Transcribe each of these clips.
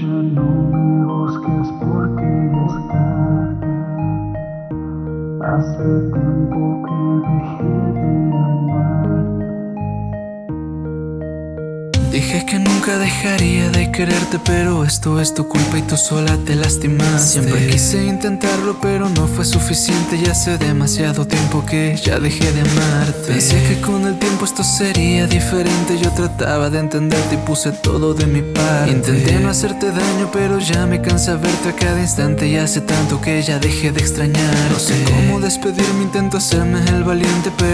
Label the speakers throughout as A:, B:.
A: Ya no me busques porque ya está.
B: Hace Dije que nunca dejaría de quererte Pero esto es tu culpa y tú sola te lastimaste. Siempre quise intentarlo pero no fue suficiente Ya hace demasiado tiempo que ya dejé de amarte. Pensé que con el tiempo esto sería diferente Yo trataba de entenderte y puse todo de mi parte. Intenté no hacerte daño pero ya me cansa verte a cada instante Y hace tanto que ya dejé de extrañarte. No sé cómo despedirme, intento hacerme el valiente Pero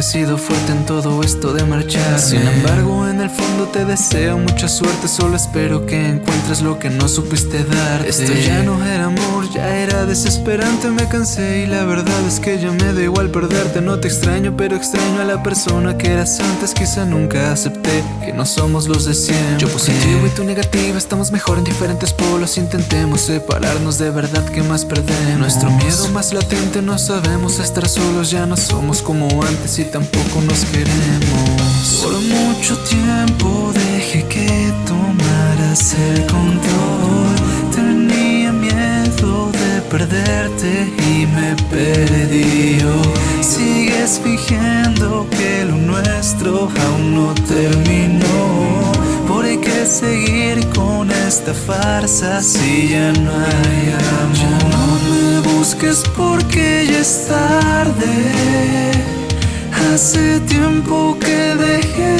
B: he sido fuerte en todo esto de marchar Sin embargo en el fondo te deseo mucha suerte, solo espero que encuentres lo que no supiste dar. Esto ya no era amor, ya era desesperante, me cansé y la verdad es que ya me da igual perderte. No te extraño, pero extraño a la persona que eras antes, quizá nunca acepté que no somos los de siempre. Yo positivo y tú negativa, estamos mejor en diferentes polos, intentemos separarnos de verdad que más perdemos. Nuestro miedo más latente, no sabemos estar solos, ya no somos como antes y tampoco nos queremos. Por mucho tiempo dejé que tomaras el control. Tenía miedo de perderte y me perdió. Sigues fingiendo que lo nuestro aún no terminó. Por qué seguir con esta farsa si ya no hay amor. Ya no me busques porque ya es tarde. Hace tiempo que dejé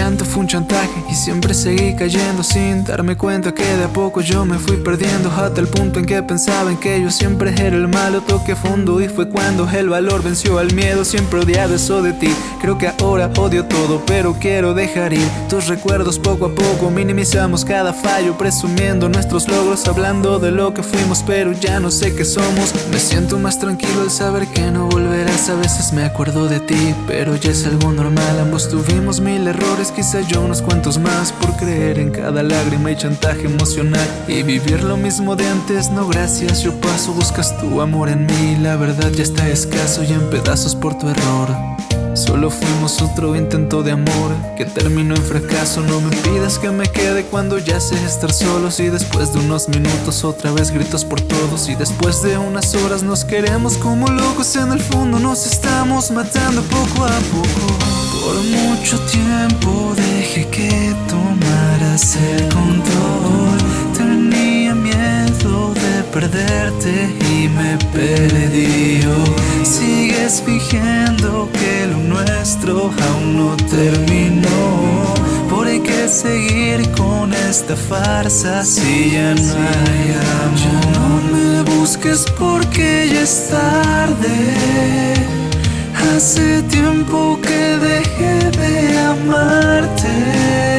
B: llanto fue un chantaje y siempre seguí cayendo sin darme cuenta que de a poco yo me fui perdiendo hasta el punto en que pensaba en que yo siempre era el malo. Toqué fondo y fue cuando el valor venció al miedo. Siempre odiaba eso de ti. Creo que ahora odio todo, pero quiero dejar ir tus recuerdos poco a poco. Minimizamos cada fallo, presumiendo nuestros logros, hablando de lo que fuimos, pero ya no sé qué somos. Me siento más tranquilo al saber que no volverás. A veces me acuerdo de ti, pero ya es algo normal. Ambos tuvimos mil errores, quizá yo unos cuantos más por creer en cada lágrima y chantaje emocional y vivir lo mismo de antes. No, gracias, yo paso, buscas tu amor en mí. La verdad ya está escaso y en pedazos por tu error. Solo fuimos otro intento de amor que terminó en fracaso. No me pidas que me quede cuando ya sé estar solos. Y después de unos minutos, otra vez gritos por todos. Y después de unas horas, nos queremos como locos. En el fondo, nos estamos matando poco a poco. Por mucho tiempo dejé que tomaras el control. Tenía miedo de perderte y me perdió. Sigues fingiendo nuestro aún no terminó. ¿Por qué seguir con esta farsa si ya no hay amor? Ya no me busques porque ya es tarde. Hace tiempo que dejé de amarte.